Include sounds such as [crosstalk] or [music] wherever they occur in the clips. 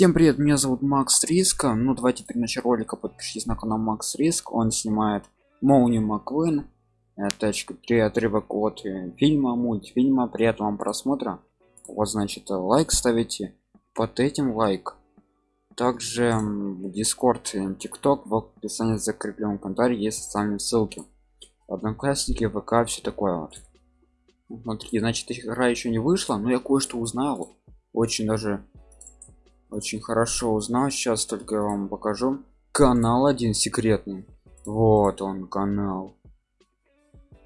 Всем привет, меня зовут Макс Риска. Ну давайте перед началом ролика подпишитесь на канал Макс Риск. Он снимает Моуни Маквин. Это 3 отрывок от э, фильма, мультфильма. Приятного вам просмотра. Вот значит лайк ставите под этим лайк. Также Discord, TikTok в описании закреплен комментарий есть социальные ссылки. Одноклассники, ВК, все такое вот. Смотрите, значит игра еще не вышла, но я кое-что узнал. Очень даже очень хорошо узнал. Сейчас только я вам покажу. Канал один секретный. Вот он канал.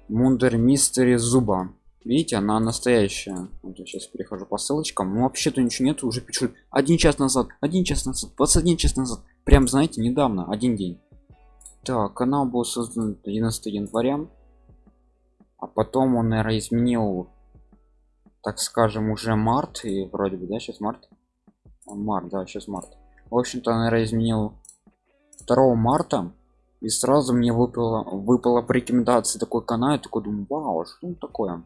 Мундер мистери зуба. Видите она настоящая. Вот я сейчас перехожу по ссылочкам. Ну вообще-то ничего нет уже пишут один час назад один час назад 21 час назад. Прям знаете недавно один день. Так канал был создан 11 января. А потом он наверное изменил так скажем уже март. И вроде бы да сейчас март март да сейчас март. В общем-то наверное изменил 2 марта и сразу мне выпало выпало по рекомендации такой канал я такой думаю вау что такое?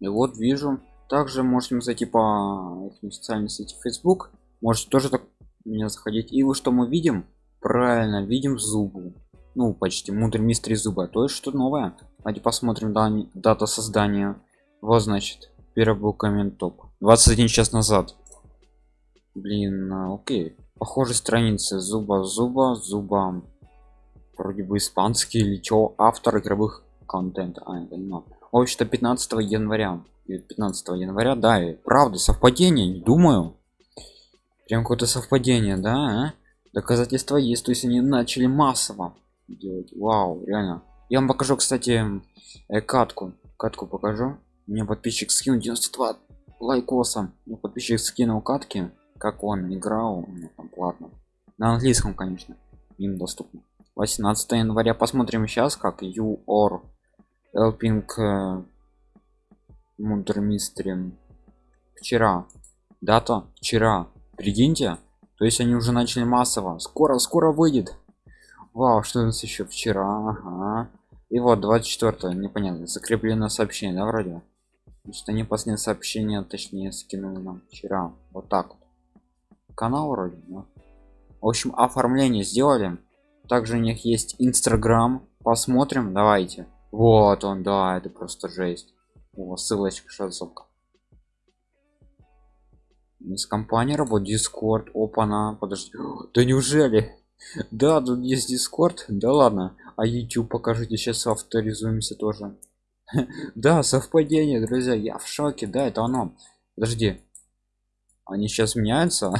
И вот вижу также можем зайти по социальной сети facebook можете тоже так меня заходить. И вы что мы видим правильно видим зубы. Ну почти мудрый мистер зуба то есть что новое. Давайте посмотрим дата создания. Вот значит первый был коммент топ. 21 час назад блин а, окей. Похоже страницы зуба зуба зуба. Вроде бы испанский или чё. Автор игровых контента. А, это не в общем-то 15 января. 15 января да и правда совпадение не думаю. Прям какое-то совпадение да а? доказательства есть то есть они начали массово делать. Вау реально. Я вам покажу кстати э, катку. Катку покажу. Мне подписчик скинул 92 лайкоса. Мне подписчик скинул катки как он играл ну, там платно. На английском конечно им доступно. 18 января. Посмотрим сейчас как you or helping мундер мистери. Вчера. Дата вчера. Прикиньте. То есть они уже начали массово. Скоро скоро выйдет. Вау что у нас еще вчера? Ага. и вот 24 непонятно. Закреплено сообщение да вроде? Что они последнее сообщение точнее скинули нам вчера. Вот так вот канал вроде да? в общем оформление сделали. Также у них есть инстаграм. Посмотрим давайте. Вот он да это просто жесть. О, ссылочка ссылка из компании работает дискорд опана подожди. [gasps] Да неужели? [laughs] Да тут есть дискорд да ладно. А youtube покажите сейчас авторизуемся тоже. [laughs] Да совпадение друзья. Я в шоке. Да это оно. Подожди. Они сейчас меняются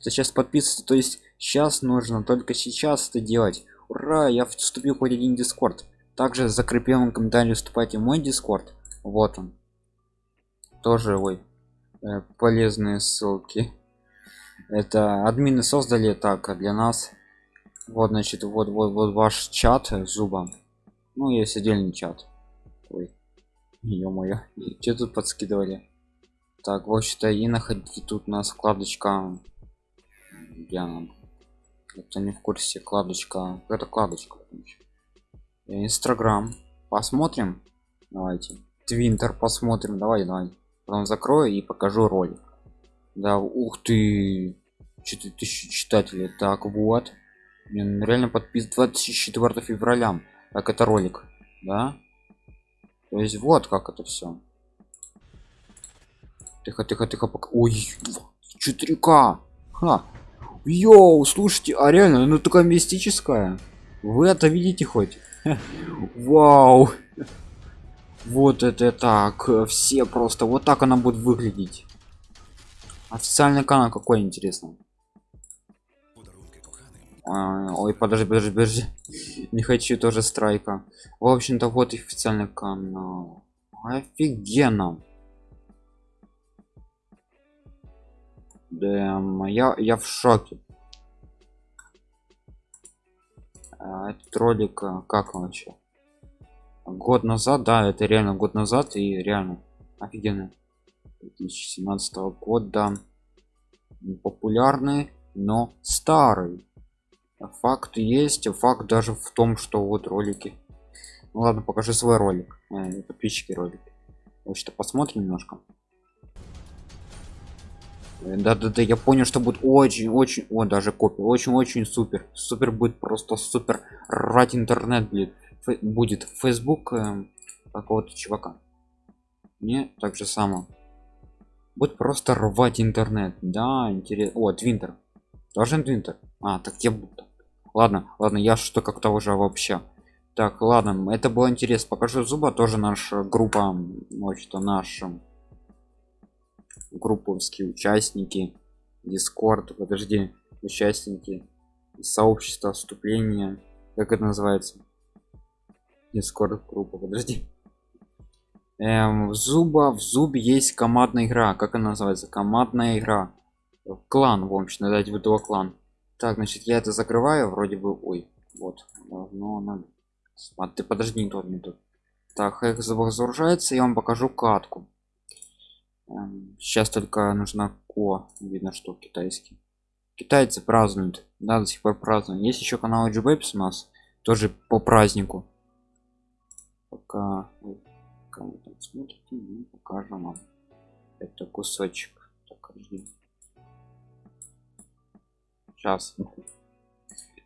сейчас подписываться то есть сейчас нужно только сейчас это делать. Ура я вступил хоть один дискорд. Также в закрепленном комментарии вступайте в мой дискорд. Вот он. Тоже ой э, полезные ссылки. Это админы создали так для нас вот значит вот вот вот ваш чат зуба. Ну есть отдельный чат. Ой ё-моё [laughs] что тут подскидывали? Так вот что и находите тут у нас вкладочка я это не в курсе. Кладочка. Это кладочка инстаграм. Посмотрим. Давайте. Твинтер посмотрим. Давай давай. Потом закрою и покажу ролик. Да ух ты. 4000 читателей. Так вот. Блин, реально подпис 24 февраля. Как это ролик. Да? То есть вот как это все тихо тихо тихо пока. Ой 4к Ха. Йоу, слушайте, а реально, ну такая мистическая. Вы это видите хоть? [laughs] Вау. Вот это так. Все просто. Вот так она будет выглядеть. Официальный канал какой интересно. А, ой, подожди, подожди, подожди. [laughs] Не хочу тоже страйка. В общем-то, вот официальный канал. Офигенно. Да, я, я в шоке. А, этот ролик, а, как он вообще? Год назад, да, это реально год назад и реально офигенно. 2017 года популярный, но старый. Факт есть, факт даже в том, что вот ролики. Ну ладно, покажи свой ролик, э, подписчики ролики. Вот что посмотрим немножко. Да да да я понял что будет очень очень о даже копия очень очень супер. Супер будет просто супер. Рать интернет будет будет facebook э, какого-то чувака. Мне так же само будет просто рвать интернет. Да интересно о твинтер должен твинтер а так я буду. Ладно ладно я что как-то уже вообще. Так ладно это было интересно. Покажу зуба тоже наша группа что наша групповские участники дискорд подожди участники сообщества вступления как это называется? Дискорд группа подожди. Эм, в зуба в зубе есть командная игра. Как она называется? Командная игра. Клан в общем дать выдала клан так значит я это закрываю вроде бы ой вот но надо а ты подожди не тот не тут так их загружается я вам покажу катку сейчас только нужна ко. Видно что китайский. Китайцы празднуют. Да до сих пор празднуют. Есть еще канал GBapes у нас тоже по празднику. Пока кому там смотрите мы покажем вам. Это кусочек так, сейчас.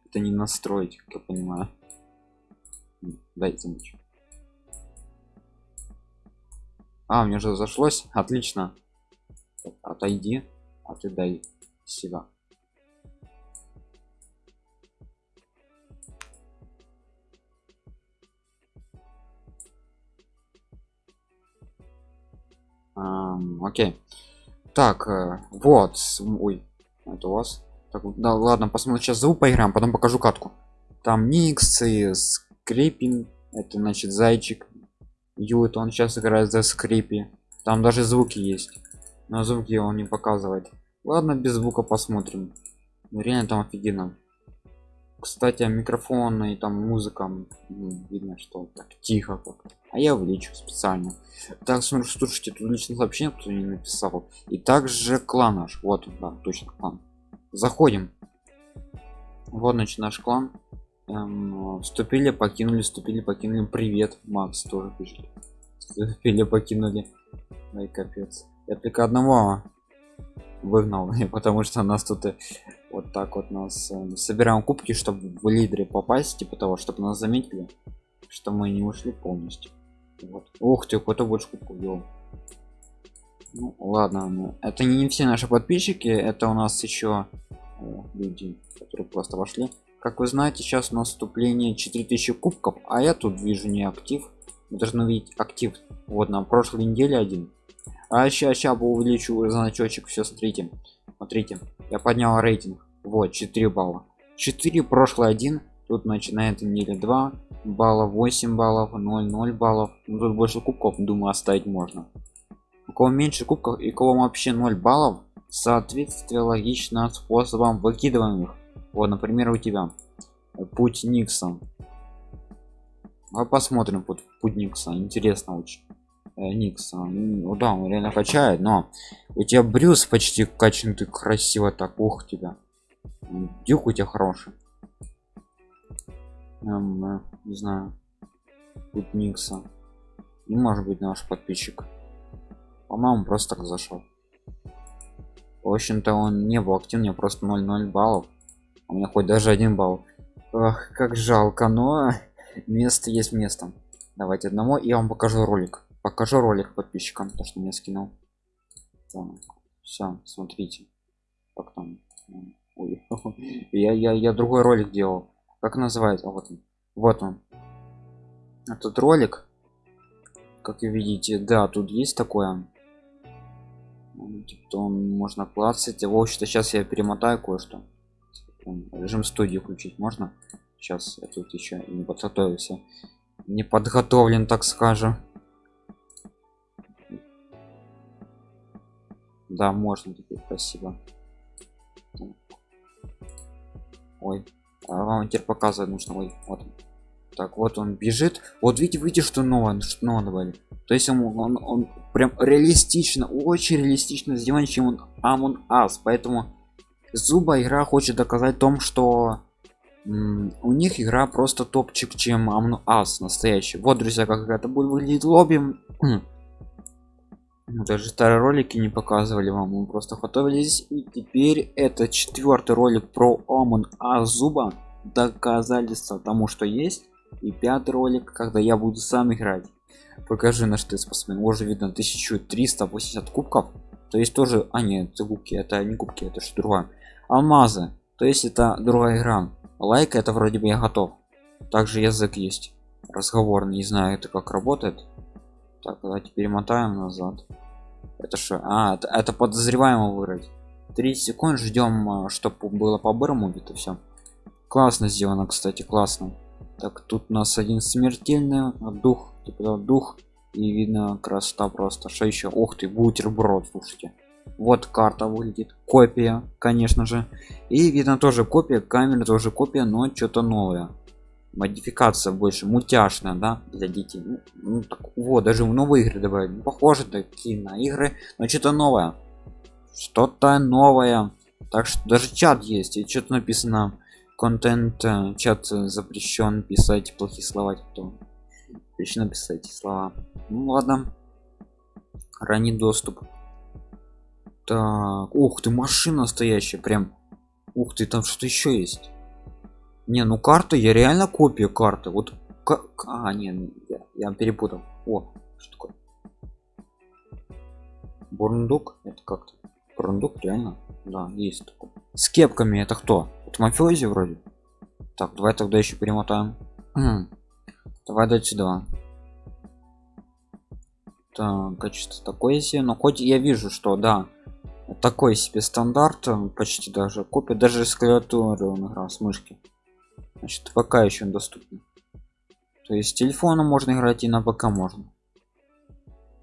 Это не настроить как я понимаю. Дайте ничего а мне же зашлось. Отлично. Отойди а ты дай себя Um, окей. Так э, вот ой это у вас. Так, да ладно посмотрим сейчас звук поиграем потом покажу катку. Там никс и скрипинг это значит зайчик ют он сейчас играет за скрипи. Там даже звуки есть. Но звуки он не показывает. Ладно без звука посмотрим. Реально там офигенно. Кстати микрофон и там музыка. Видно что так тихо как. А я увеличу специально. Так смотрю слушайте тут личное сообщение кто не написал. И также клан наш. Вот да точно клан. Заходим. Вот значит наш клан эм, вступили покинули вступили покинули. Привет макс тоже пишет вступили покинули. Ой капец. Я только одного выгнал [laughs] потому что нас тут вот так вот нас э, собираем кубки чтобы в лидере попасть типа того чтобы нас заметили что мы не ушли полностью. Вот. ух ты кто больше кубков делал. Ну, ладно ну, это не все наши подписчики это у нас еще о, люди которые просто вошли как вы знаете сейчас у нас вступление 4000 кубков а я тут вижу не актив. Должны видеть актив. Вот на прошлой неделе один. А сейчас сейчас увеличу значочек все смотрите. Смотрите я поднял рейтинг. Вот 4 балла. 4 прошлый один. Тут начинает неделя 2 баллов 8 баллов 0 0 баллов. Ну, тут больше кубков думаю оставить можно. У кого меньше кубков и кого вообще 0 баллов соответствие логично способом выкидываем их вот например у тебя путь никса. А посмотрим путь, путь никса. Интересно очень. Э, никса. Ну да он реально качает но у тебя брюс почти качан ты красиво так. Ух тебя. Дюк у тебя хороший. Эм, э, не знаю. Путь никса. Не может быть наш подписчик. По-моему просто так зашел в общем-то он не был активнее просто 0,0 баллов у меня хоть даже один балл. Ах, как жалко но место есть место. Давайте одному я вам покажу ролик. Покажу ролик подписчикам то что мне скинул. Все смотрите. Как там? Ой, [laughs] я, я я другой ролик делал. Как называется? Вот он. Вот он. Этот ролик как вы видите да тут есть такое. Типа, можно клацать. В общем-то сейчас я перемотаю кое-что режим студии включить можно? Сейчас я тут еще не подготовился. Не подготовлен так скажем. Да можно теперь спасибо. Ой а вам теперь показывать нужно. Ой вот так вот он бежит. Вот видите видите что новое что новое то есть он, он, он прям реалистично очень реалистично сделан чем он Among Us. Поэтому зуба игра хочет доказать том что у них игра просто топчик чем Among Us настоящий. Вот друзья как это будет выглядеть. Лобби Ну, [clears throat] даже старые ролики не показывали вам мы просто готовились. И теперь это четвертый ролик про омон азуба доказательства тому что есть. И пятый ролик когда я буду сам играть. Покажи на что спортсмен уже видно 1380 кубков. То есть тоже а нет это кубки это не кубки это что другое алмазы. То есть это другая игра. Лайк это вроде бы я готов. Также язык есть. Разговорный не знаю это как работает. Так давайте перемотаем назад. Это что? А это, это подозреваемого вырыть 30 секунд ждем а, чтобы было по бырому это все классно сделано кстати классно. Так тут у нас один смертельный дух типа дух и видно красота просто. Что еще ух ты бутерброд слушайте вот карта выглядит копия конечно же. И видно тоже копия камеры тоже копия но что-то новое. Модификация больше мультяшная да для детей. Ну, ну так, вот даже в новые игры добавили. Ну, похоже такие на игры но что-то новое. Что-то новое. Так что даже чат есть и что-то написано. Контент э, чат запрещен писать плохие слова кто лично писать слова. Ну ладно. Ранний доступ так ух ты машина настоящая прям. Ух ты там что еще есть. Не ну карта я реально копия карты. Вот как а не я, я перепутал. О что такое? Бурундук? Это как-то бурундук реально? Да есть такой. С кепками это кто? Это мафиози вроде? Так давай тогда еще перемотаем. Давай дать сюда. Так качество такое себе но хоть я вижу что да такой себе стандарт почти даже копия даже с клавиатуры он играл с мышки. Значит пока еще доступно то есть телефона можно играть и на ПК можно.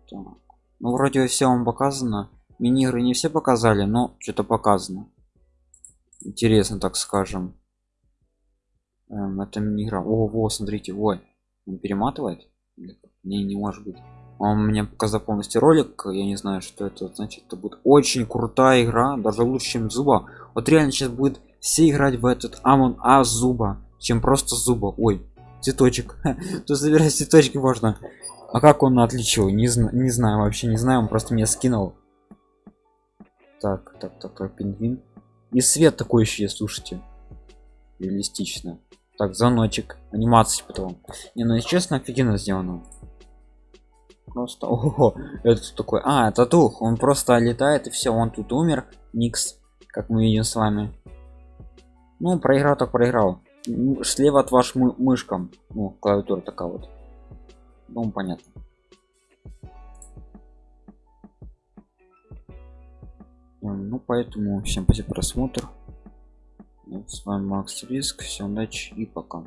Так. ну вроде все вам показано. Мини игры не все показали но что-то показано. Интересно так скажем. Эм, это мини игра о во смотрите ой он перематывает? Не не может быть он мне показал полностью ролик я не знаю что это значит. Это будет очень крутая игра даже лучше чем зуба. Вот реально сейчас будет все играть в этот амон а зуба чем просто зуба. Ой цветочек. [laughs] То забирать цветочки можно. А как он отличил? Не, зна не знаю вообще не знаю он просто меня скинул. Так так так, так пингвин. И свет такой еще есть слушайте. Реалистично. Так звоночек. Анимации потом. Не ну честно офигенно сделано просто ого это такой а это дух он просто летает и все он тут умер никс как мы видим с вами ну проиграл так проиграл. Слева от ваш мы мышкам ну клавиатура такая вот. Ну понятно. Ну поэтому всем спасибо просмотр. С вами макс риск. Всем удачи и пока